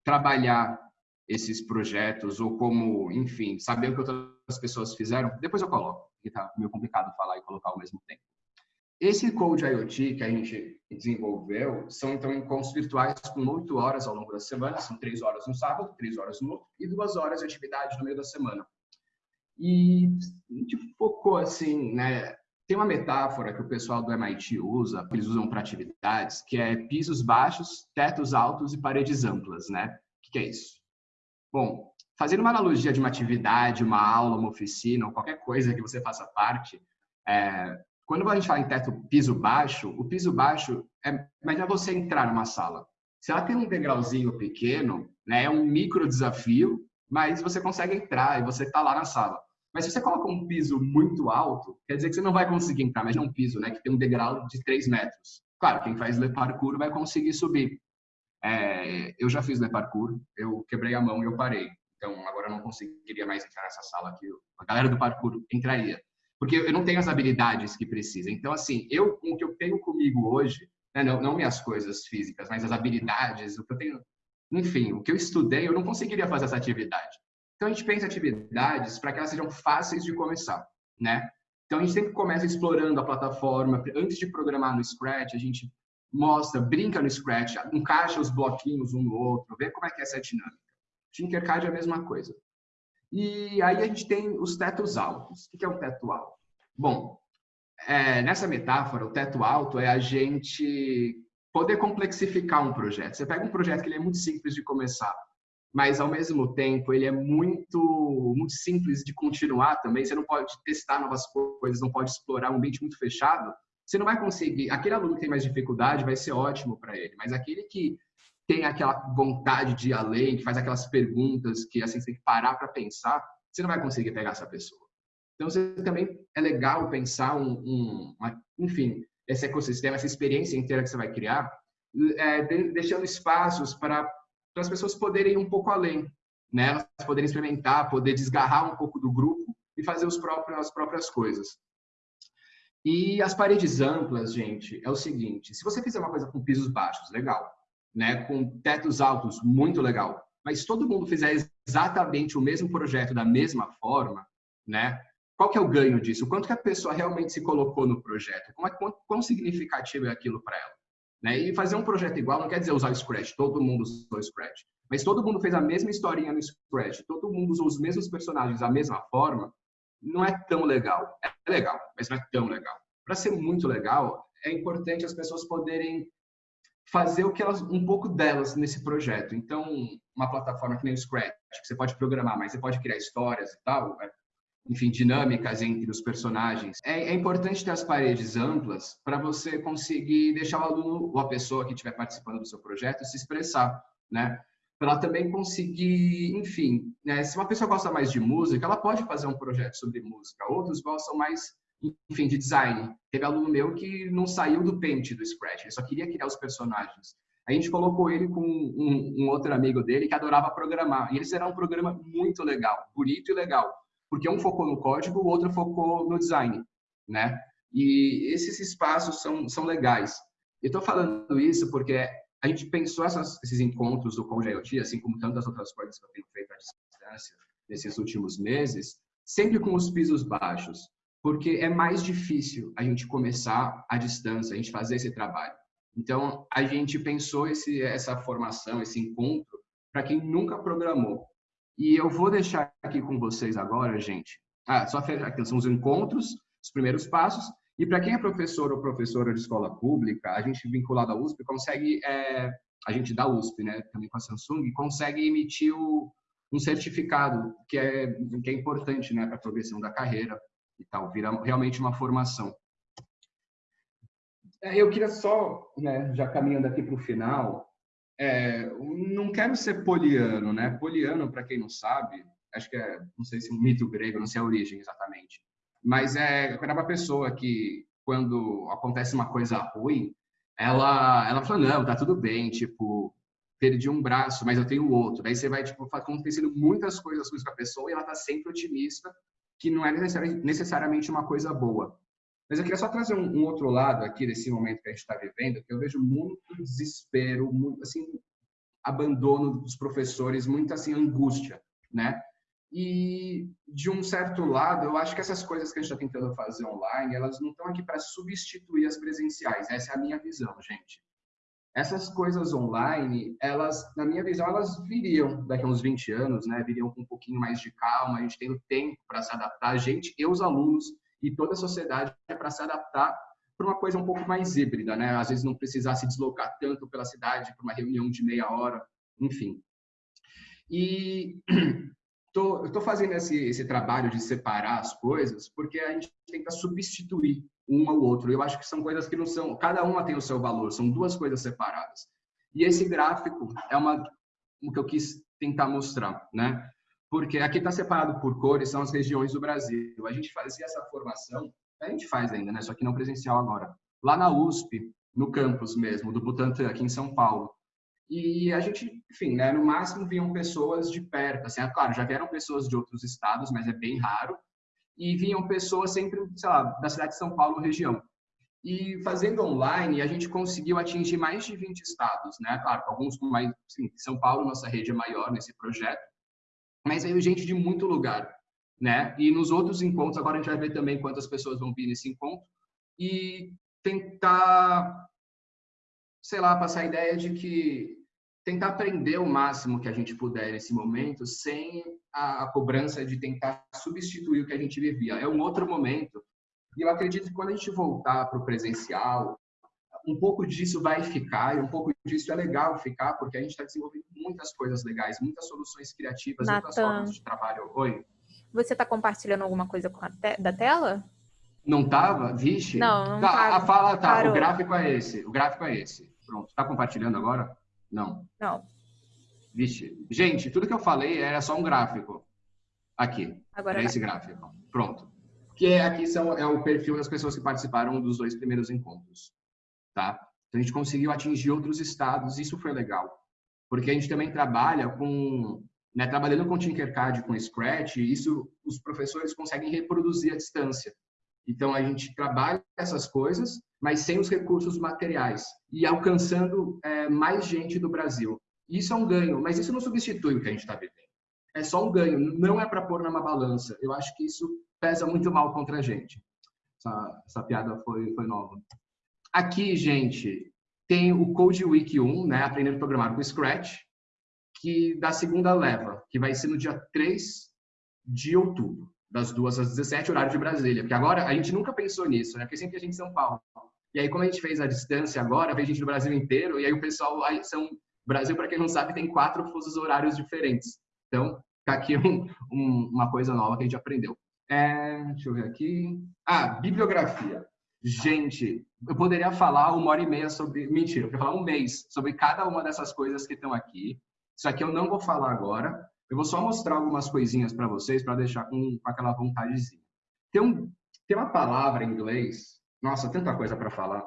trabalhar esses projetos ou como, enfim, saber o que outras pessoas fizeram, depois eu coloco, porque tá meio complicado falar e colocar ao mesmo tempo. Esse Code IoT que a gente desenvolveu são, então, encontros virtuais com oito horas ao longo da semana, são três horas no sábado, três horas no outro, e duas horas de atividade no meio da semana. E a gente focou, assim, né, tem uma metáfora que o pessoal do MIT usa, que eles usam para atividades, que é pisos baixos, tetos altos e paredes amplas, né? O que é isso? Bom, fazendo uma analogia de uma atividade, uma aula, uma oficina, ou qualquer coisa que você faça parte, é, quando a gente fala em teto piso baixo, o piso baixo é, imagina você entrar numa sala. Se ela tem um degrauzinho pequeno, né, é um micro desafio, mas você consegue entrar e você está lá na sala. Mas se você coloca um piso muito alto, quer dizer que você não vai conseguir entrar. Não um piso, né? Que tem um degrau de 3 metros. Claro, quem faz le parkour vai conseguir subir. É, eu já fiz o parkour, eu quebrei a mão e eu parei. Então, agora eu não conseguiria mais entrar nessa sala aqui. A galera do parkour entraria. Porque eu não tenho as habilidades que precisa. Então, assim, eu, o que eu tenho comigo hoje, né, não, não minhas coisas físicas, mas as habilidades, o que eu tenho, enfim, o que eu estudei, eu não conseguiria fazer essa atividade. Então, a gente pensa atividades para que elas sejam fáceis de começar, né? Então, a gente sempre começa explorando a plataforma. Antes de programar no Scratch, a gente mostra, brinca no Scratch, encaixa os bloquinhos um no outro, vê como é que é essa dinâmica. Tinkercad é a mesma coisa. E aí a gente tem os tetos altos. O que é um teto alto? Bom, é, nessa metáfora, o teto alto é a gente poder complexificar um projeto. Você pega um projeto que ele é muito simples de começar, mas ao mesmo tempo ele é muito muito simples de continuar também. Você não pode testar novas coisas, não pode explorar um ambiente muito fechado. Você não vai conseguir. Aquele aluno que tem mais dificuldade vai ser ótimo para ele, mas aquele que tem aquela vontade de ir além, que faz aquelas perguntas que assim você tem que parar para pensar, você não vai conseguir pegar essa pessoa. Então, você também é legal pensar um, um uma, enfim, esse ecossistema, essa experiência inteira que você vai criar, é, deixando espaços para as pessoas poderem ir um pouco além, né? Elas poderem experimentar, poder desgarrar um pouco do grupo e fazer os próprios, as próprias coisas. E as paredes amplas, gente, é o seguinte: se você fizer uma coisa com pisos baixos, legal né, com tetos altos, muito legal. Mas todo mundo fizer exatamente o mesmo projeto da mesma forma, né? Qual que é o ganho disso? Quanto que a pessoa realmente se colocou no projeto? Como é, quão significativo é aquilo para ela? Né? E fazer um projeto igual não quer dizer usar o Scratch, todo mundo usou o Scratch. Mas todo mundo fez a mesma historinha no Scratch, todo mundo usou os mesmos personagens da mesma forma, não é tão legal. É legal, mas não é tão legal. Para ser muito legal, é importante as pessoas poderem fazer o que elas um pouco delas nesse projeto. Então, uma plataforma que nem o Scratch, que você pode programar, mas você pode criar histórias e tal, é, enfim, dinâmicas entre os personagens. É, é importante ter as paredes amplas para você conseguir deixar o aluno ou a pessoa que estiver participando do seu projeto se expressar, né? Para ela também conseguir, enfim, né? se uma pessoa gosta mais de música, ela pode fazer um projeto sobre música. Outros gostam mais enfim, de design. Teve aluno meu que não saiu do Paint do Scratch, ele só queria criar os personagens. A gente colocou ele com um, um, outro amigo dele que adorava programar. E eles fizeram um programa muito legal, bonito e legal. Porque um focou no código, o outro focou no design, né? E esses espaços são, são legais. Eu estou falando isso porque a gente pensou essas, esses encontros do Code IoT, assim como tantas outras coisas que eu tenho feito à distância nesses últimos meses, sempre com os pisos baixos porque é mais difícil a gente começar à distância, a gente fazer esse trabalho. Então, a gente pensou esse, essa formação, esse encontro, para quem nunca programou. E eu vou deixar aqui com vocês agora, gente. Ah, só aqui são os encontros, os primeiros passos. E para quem é professor ou professora de escola pública, a gente vinculado à USP consegue, é, a gente da USP, né, também com a Samsung, consegue emitir o, um certificado que é, que é importante, né, para a progressão da carreira e tal, vira realmente uma formação. É, eu queria só, né, já caminhando aqui para o final, é, não quero ser poliano, né? Poliano, para quem não sabe, acho que é, não sei se é um mito grego, não sei a origem exatamente, mas é quando é pessoa que, quando acontece uma coisa ruim, ela, ela fala, não, tá tudo bem, tipo, perdi um braço, mas eu tenho outro. Daí você vai, tipo, acontecendo muitas coisas com a pessoa e ela tá sempre otimista que não é necessariamente uma coisa boa. Mas eu queria só trazer um, um outro lado aqui desse momento que a gente está vivendo, que eu vejo muito desespero, muito assim abandono dos professores, muita assim angústia, né? E de um certo lado, eu acho que essas coisas que a gente está tentando fazer online, elas não estão aqui para substituir as presenciais. Essa é a minha visão, gente essas coisas online, elas, na minha visão, elas viriam daqui a uns 20 anos, né? Viriam com um pouquinho mais de calma, a gente tendo tempo para se adaptar, a gente e os alunos e toda a sociedade para se adaptar para uma coisa um pouco mais híbrida, né? Às vezes não precisar se deslocar tanto pela cidade para uma reunião de meia hora, enfim. E [CLEARS THROAT] tô, eu estou fazendo esse, esse trabalho de separar as coisas porque a gente tenta substituir um ao outro. Eu acho que são coisas que não são, cada uma tem o seu valor, são duas coisas separadas. E esse gráfico é uma o que eu quis tentar mostrar, né? Porque aqui está separado por cores, são as regiões do Brasil. A gente fazia essa formação, a gente faz ainda, né? Só que não presencial agora. Lá na USP, no campus mesmo, do Butantan, aqui em São Paulo. E a gente, enfim, né, no máximo vinham pessoas de perto, assim, é claro, já vieram pessoas de outros estados, mas é bem raro, e vinham pessoas sempre, sei lá, da cidade de São Paulo, região. E fazendo online, a gente conseguiu atingir mais de 20 estados, né? Claro, alguns com mais, sim, São Paulo, nossa rede é maior nesse projeto, mas veio gente de muito lugar, né? E nos outros encontros, agora a gente vai ver também quantas pessoas vão vir nesse encontro e tentar, sei lá, passar a ideia de que tentar aprender o máximo que a gente puder nesse momento, sem a, a cobrança de tentar substituir o que a gente vivia. É um outro momento. E eu acredito que quando a gente voltar para o presencial, um pouco disso vai ficar, e um pouco disso é legal ficar, porque a gente está desenvolvendo muitas coisas legais, muitas soluções criativas, Nathan, muitas formas de trabalho. Oi? Você está compartilhando alguma coisa te da tela? Não tava? Vixe. Não, não tá. tá. A fala tá. Parou. O gráfico é esse. O gráfico é esse. Pronto. Está compartilhando agora? Não. Não. Vixe. Gente, tudo que eu falei era só um gráfico. Aqui. Agora é esse gráfico. Pronto. Que é, aqui são, é o perfil das pessoas que participaram dos dois primeiros encontros. Tá? Então, a gente conseguiu atingir outros estados. Isso foi legal. Porque a gente também trabalha com... Né, trabalhando com Tinkercad, com Scratch, isso os professores conseguem reproduzir à distância. Então, a gente trabalha essas coisas, mas sem os recursos materiais e alcançando é, mais gente do Brasil. Isso é um ganho, mas isso não substitui o que a gente está vivendo. É só um ganho, não é para pôr numa balança. Eu acho que isso pesa muito mal contra a gente. Essa, essa piada foi, foi nova. Aqui, gente, tem o Code Week 1, né, aprendendo a programar com Scratch, que da segunda leva, que vai ser no dia 3 de outubro das duas às 17, horário de Brasília. Porque agora a gente nunca pensou nisso, né? Porque sempre a gente em São Paulo. E aí, como a gente fez a distância agora, vem gente do Brasil inteiro, e aí o pessoal, aí são, Brasil, para quem não sabe, tem quatro fusos horários diferentes. Então, tá aqui [LAUGHS] um, um, uma coisa nova que a gente aprendeu. É, deixa eu ver aqui. Ah, bibliografia. Gente, eu poderia falar uma hora e meia sobre. Mentira, eu poderia falar um mês sobre cada uma dessas coisas que estão aqui. Isso aqui eu não vou falar agora. Eu vou só mostrar algumas coisinhas para vocês para deixar com, com, aquela vontadezinha. Tem, um, tem uma palavra em inglês, nossa, tanta coisa para falar.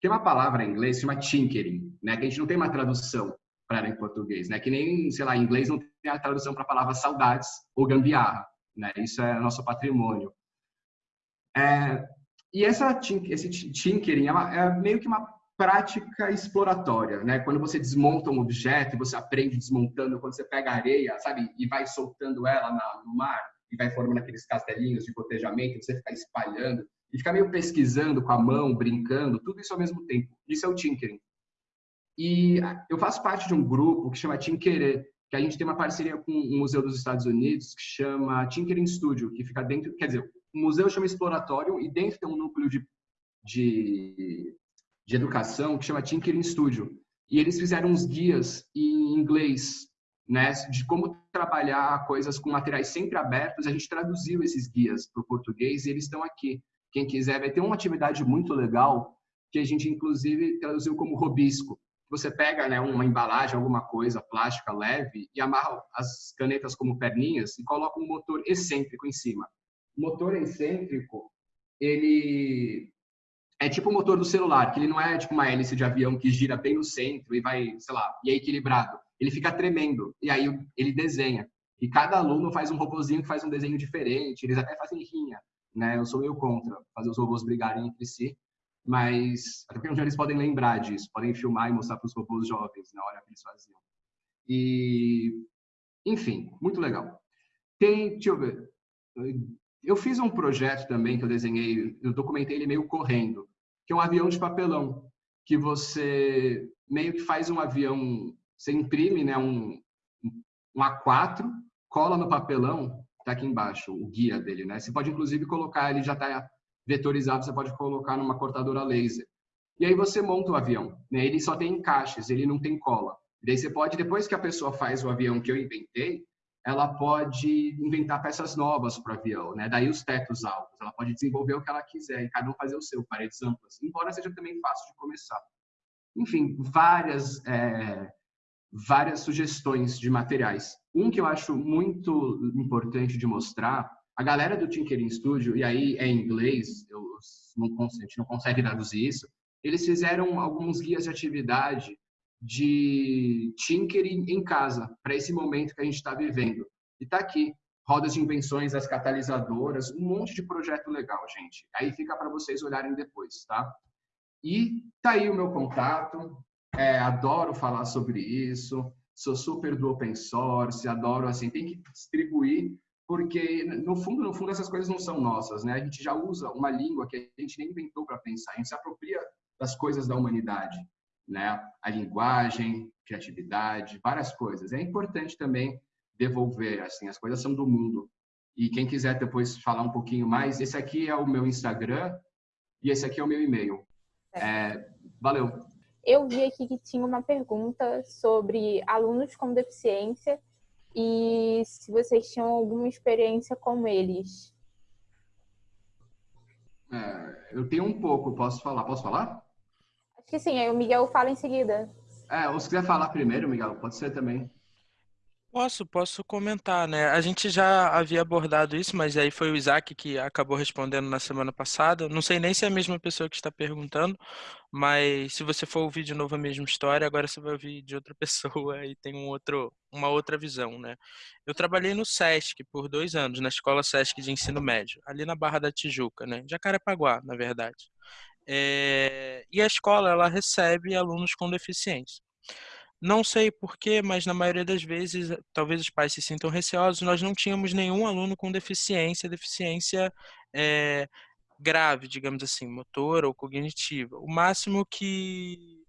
Tem uma palavra em inglês que chama tinkering, né? Que a gente não tem uma tradução para em português, né? Que nem, sei lá, em inglês não tem a tradução para a palavra saudades ou gambiarra, né? Isso é nosso patrimônio. É, e essa, esse tinkering é, é meio que uma prática exploratória, né? Quando você desmonta um objeto, você aprende desmontando, quando você pega areia, sabe, e vai soltando ela no mar e vai formando aqueles castelinhos de cotejamento, você fica espalhando e fica meio pesquisando com a mão, brincando, tudo isso ao mesmo tempo. Isso é o tinkering. E eu faço parte de um grupo que chama Tinkerê, que a gente tem uma parceria com um museu dos Estados Unidos que chama Tinkering Studio, que fica dentro, quer dizer, o museu chama Exploratório e dentro tem um núcleo de, de de educação que chama Tinkering Studio. E eles fizeram uns guias em inglês, né, de como trabalhar coisas com materiais sempre abertos. A gente traduziu esses guias para o português e eles estão aqui. Quem quiser, vai ter uma atividade muito legal que a gente, inclusive, traduziu como robisco. Você pega né, uma embalagem, alguma coisa plástica leve e amarra as canetas como perninhas e coloca um motor excêntrico em cima. Motor excêntrico, ele é tipo o motor do celular, que ele não é tipo uma hélice de avião que gira bem no centro e vai, sei lá, e é equilibrado. Ele fica tremendo e aí ele desenha. E cada aluno faz um robozinho que faz um desenho diferente, eles até fazem rinha, né? Eu sou meio contra fazer os robôs brigarem entre si, mas até porque um dia eles podem lembrar disso, podem filmar e mostrar para os robôs jovens na hora que eles faziam. E enfim, muito legal. Tem, deixa eu ver. Eu fiz um projeto também que eu desenhei, eu documentei ele meio correndo, que é um avião de papelão, que você meio que faz um avião, você imprime né, um, um A4, cola no papelão, tá aqui embaixo, o guia dele, né? Você pode inclusive colocar, ele já está vetorizado, você pode colocar numa cortadora laser. E aí você monta o avião, né? Ele só tem encaixes, ele não tem cola. E daí você pode, depois que a pessoa faz o avião que eu inventei, ela pode inventar peças novas para o avião, né? Daí os tetos altos, ela pode desenvolver o que ela quiser e cada um fazer o seu, paredes amplas, embora seja também fácil de começar. Enfim, várias é, várias sugestões de materiais. Um que eu acho muito importante de mostrar, a galera do Tinkering Studio, e aí é em inglês, eu não, a gente não consegue traduzir isso, eles fizeram alguns guias de atividade de tinkering em casa, para esse momento que a gente está vivendo. E está aqui, rodas de invenções, as catalisadoras, um monte de projeto legal, gente. Aí fica para vocês olharem depois, tá? E tá aí o meu contato, é, adoro falar sobre isso, sou super do open source, adoro, assim, tem que distribuir, porque no fundo, no fundo, essas coisas não são nossas, né? A gente já usa uma língua que a gente nem inventou para pensar, a gente se apropria das coisas da humanidade, né? A linguagem, criatividade, várias coisas. É importante também devolver, assim, as coisas são do mundo. E quem quiser depois falar um pouquinho mais, esse aqui é o meu Instagram e esse aqui é o meu e-mail. É, valeu. Eu vi aqui que tinha uma pergunta sobre alunos com deficiência e se vocês tinham alguma experiência com eles. É, eu tenho um pouco, posso falar? Posso falar? Acho que sim, aí o Miguel fala em seguida. É, ou se quiser falar primeiro, Miguel, pode ser também. Posso, posso comentar, né? A gente já havia abordado isso, mas aí foi o Isaac que acabou respondendo na semana passada. Não sei nem se é a mesma pessoa que está perguntando, mas se você for ouvir de novo a mesma história, agora você vai ouvir de outra [LAUGHS] pessoa e tem um outro, uma outra visão, né? Eu trabalhei no SESC por dois anos, na Escola SESC de Ensino Médio, ali na Barra da Tijuca, né? Jacarepaguá, na verdade. É... E a escola, ela recebe alunos com deficiência. Não sei porquê, mas na maioria das vezes, talvez os pais se sintam receosos, nós não tínhamos nenhum aluno com deficiência, deficiência é, grave, digamos assim, motor ou cognitiva. O máximo que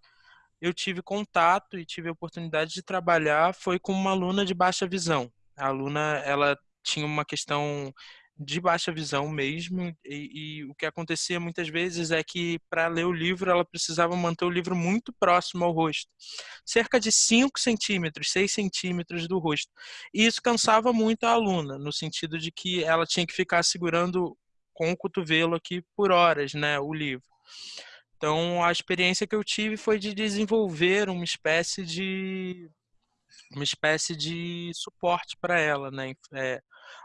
eu tive contato e tive a oportunidade de trabalhar foi com uma aluna de baixa visão. A aluna, ela tinha uma questão de baixa visão mesmo, e, e, o que acontecia muitas vezes é que para ler o livro ela precisava manter o livro muito próximo ao rosto, cerca de 5 centímetros, 6 centímetros do rosto. E isso cansava muito a aluna, no sentido de que ela tinha que ficar segurando com o cotovelo aqui por horas né, o livro. Então a experiência que eu tive foi de desenvolver uma espécie de uma espécie de suporte para ela, né? É,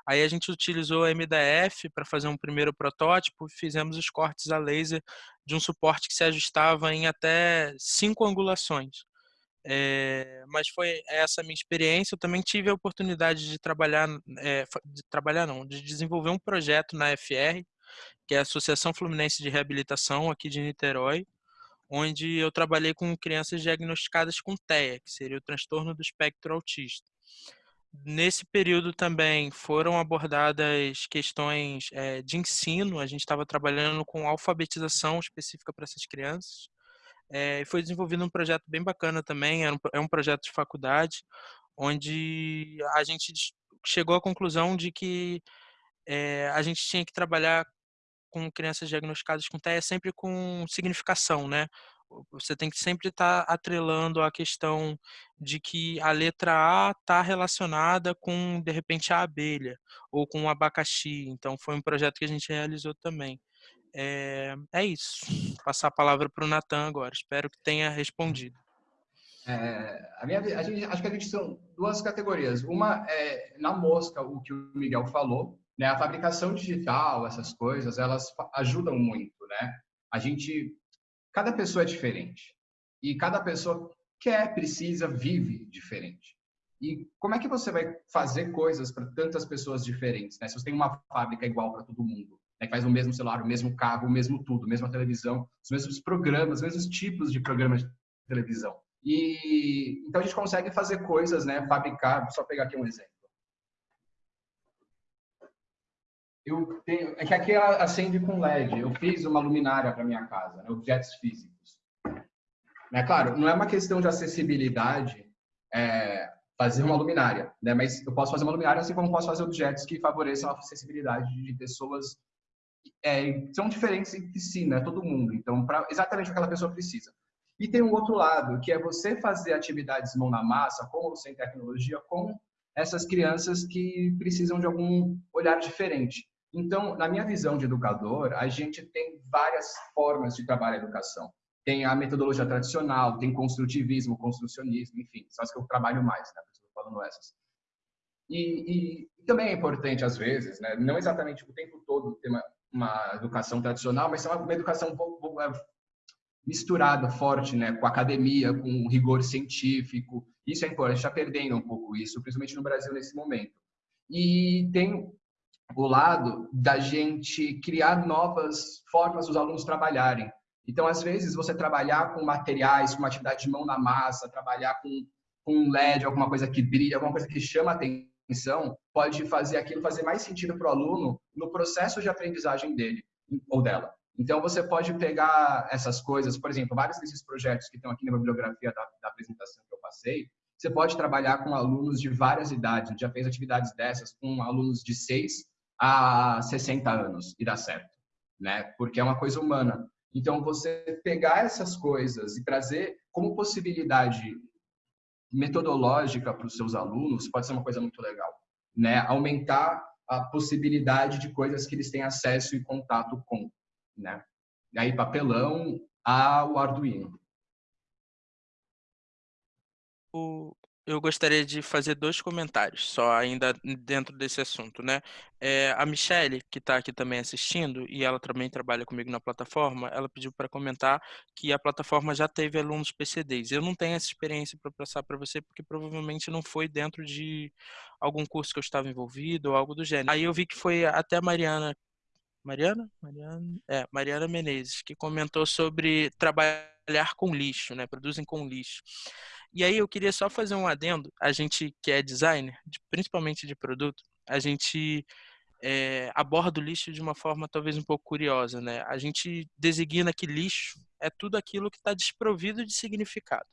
Aí a gente utilizou a MDF para fazer um primeiro protótipo, fizemos os cortes a laser de um suporte que se ajustava em até cinco angulações. É, mas foi essa minha experiência. Eu também tive a oportunidade de trabalhar, é, de trabalhar não, de desenvolver um projeto na FR, que é a Associação Fluminense de Reabilitação aqui de Niterói, onde eu trabalhei com crianças diagnosticadas com TEA, que seria o transtorno do espectro autista. Nesse período também foram abordadas questões é, de ensino, a gente estava trabalhando com alfabetização específica para essas crianças. É, foi desenvolvido um projeto bem bacana também, é um, é um projeto de faculdade, onde a gente chegou à conclusão de que é, a gente tinha que trabalhar com crianças diagnosticadas com TEA sempre com significação, né? Você tem que sempre estar tá atrelando a questão de que a letra A está relacionada com, de repente, a abelha ou com o abacaxi. Então, foi um projeto que a gente realizou também. É, é isso. Vou passar a palavra para o Natan agora. Espero que tenha respondido. É, a minha, a gente, acho que a gente são duas categorias. Uma é na mosca, o que o Miguel falou, né? A fabricação digital, essas coisas, elas ajudam muito, né? A gente Cada pessoa é diferente. E cada pessoa quer, precisa, vive diferente. E como é que você vai fazer coisas para tantas pessoas diferentes? Né? Se você tem uma fábrica igual para todo mundo, né? que faz o mesmo celular, o mesmo carro, o mesmo tudo, a mesma televisão, os mesmos programas, os mesmos tipos de programas de televisão. E então a gente consegue fazer coisas, né? Fabricar. Só pegar aqui um exemplo. Eu tenho, é que aqui ela acende com LED. Eu fiz uma luminária para minha casa, né, objetos físicos. É claro, não é uma questão de acessibilidade é, fazer uma luminária, né? Mas eu posso fazer uma luminária assim como posso fazer objetos que favoreçam a acessibilidade de pessoas é, são diferentes entre si, né? Todo mundo. Então, para exatamente o que aquela pessoa precisa. E tem um outro lado, que é você fazer atividades mão na massa, com ou sem tecnologia, com essas crianças que precisam de algum olhar diferente. Então, na minha visão de educador, a gente tem várias formas de trabalhar a educação. Tem a metodologia tradicional, tem construtivismo, construcionismo, enfim, são as que eu trabalho mais, né? Estou falando essas. E, e, também é importante, às vezes, né? não exatamente o tempo todo ter uma, uma educação tradicional, mas uma, uma educação misturado forte né, com academia, com rigor científico. Isso é importante, está perdendo um pouco isso, principalmente no Brasil nesse momento. E tem o lado da gente criar novas formas dos alunos trabalharem. Então, às vezes, você trabalhar com materiais, com uma atividade de mão na massa, trabalhar com, com um LED, alguma coisa que brilha, alguma coisa que chama atenção, pode fazer aquilo fazer mais sentido para o aluno no processo de aprendizagem dele ou dela. Então, você pode pegar essas coisas, por exemplo, vários desses projetos que estão aqui na bibliografia da, da apresentação que eu passei, você pode trabalhar com alunos de várias idades. Já fez atividades dessas com alunos de 6 a 60 anos e dá certo, né? Porque é uma coisa humana. Então, você pegar essas coisas e trazer como possibilidade metodológica para os seus alunos pode ser uma coisa muito legal, né? Aumentar a possibilidade de coisas que eles têm acesso e contato com, né? E aí, papelão ao Arduino. O, eu gostaria de fazer dois comentários, só ainda dentro desse assunto, né? É, a Michelle, que está aqui também assistindo, e ela também trabalha comigo na plataforma, ela pediu para comentar que a plataforma já teve alunos PCDs. Eu não tenho essa experiência para passar para você, porque provavelmente não foi dentro de algum curso que eu estava envolvido ou algo do gênero. Aí eu vi que foi até a Mariana Mariana? Mariana, é, Mariana Menezes, que comentou sobre trabalhar com lixo, né? Produzem com lixo. E aí eu queria só fazer um adendo. A gente que é designer, principalmente de produto, a gente é, aborda o lixo de uma forma talvez um pouco curiosa, né? A gente designa que lixo é tudo aquilo que está desprovido de significado.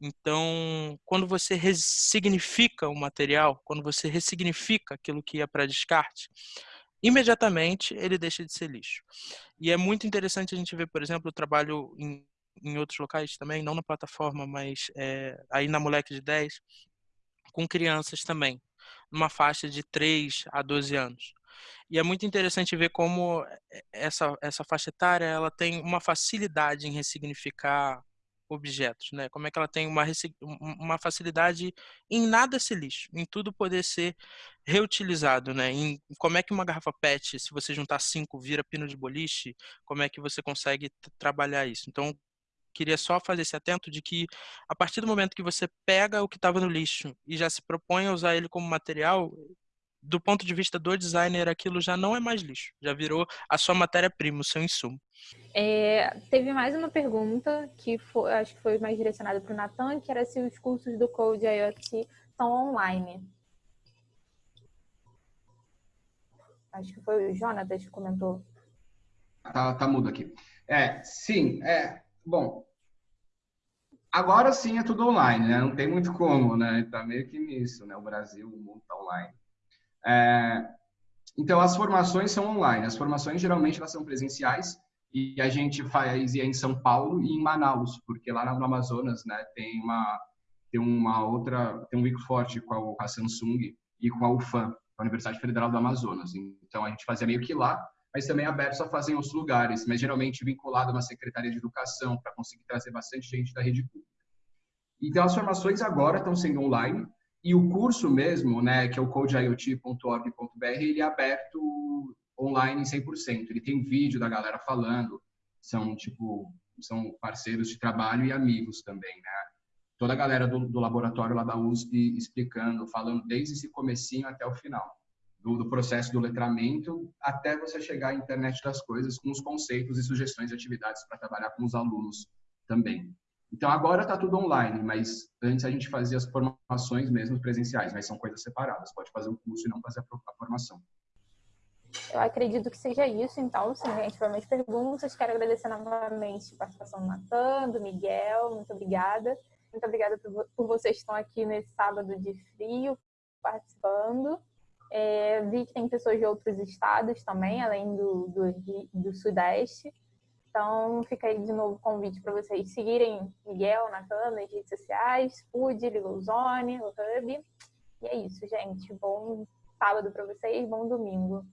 Então, quando você ressignifica o material, quando você ressignifica aquilo que ia para descarte, imediatamente ele deixa de ser lixo. E é muito interessante a gente ver, por exemplo, o trabalho em em outros locais também, não na plataforma, mas é, aí na Moleque de 10, com crianças também, numa faixa de 3 a 12 anos. E é muito interessante ver como essa, essa faixa etária ela tem uma facilidade em ressignificar objetos, né? Como é que ela tem uma, uma facilidade em nada ser lixo, em tudo poder ser reutilizado, né? Em como é que uma garrafa PET, se você juntar cinco, vira pino de boliche, como é que você consegue trabalhar isso? Então, queria só fazer esse atento de que a partir do momento que você pega o que estava no lixo e já se propõe a usar ele como material, do ponto de vista do designer, aquilo já não é mais lixo, já virou a sua matéria-prima, o seu insumo. É, teve mais uma pergunta que foi, acho que foi mais direcionada para o Natan, que era se os cursos do Code IoT são online. Acho que foi o Jonatas que comentou. Tá, tá mudo aqui. É, sim, é, Bom, agora sim é tudo online, né? Não tem muito como, né? Tá meio que nisso, né? O Brasil, o mundo tá online. É... Então, as formações são online. As formações, geralmente, elas são presenciais e a gente faz em São Paulo e em Manaus, porque lá no Amazonas, né, tem uma tem uma outra, tem um link forte com a, Samsung e com a UFAM, a Universidade Federal do Amazonas. Então, a gente fazia meio que lá mas também abertos a fazer em outros lugares, mas geralmente vinculado a uma secretaria de educação para conseguir trazer bastante gente da rede pública. Então, as formações agora estão sendo online e o curso mesmo, né, que é o codeiot.org.br, ele é aberto online em 100%. Ele tem vídeo da galera falando, são tipo são parceiros de trabalho e amigos também, né? Toda a galera do, do laboratório lá da USP explicando, falando desde esse comecinho até o final do, do, processo do letramento até você chegar à internet das coisas com os conceitos e sugestões de atividades para trabalhar com os alunos também. Então agora está tudo online, mas antes a gente fazia as formações mesmo presenciais, mas são coisas separadas. Pode fazer o curso e não fazer a formação. Eu acredito que seja isso, então, se ninguém tiver mais perguntas, quero agradecer novamente a participação do Natan, do Miguel, muito obrigada. Muito obrigada por vocês que estão aqui nesse sábado de frio participando. É, vi que tem pessoas de outros estados também, além do, do, do Sudeste. Então, fica aí de novo o convite para vocês seguirem Miguel, Natan nas redes sociais, Food, Legal Zone, o Hub. E é isso, gente. Bom sábado para vocês, bom domingo.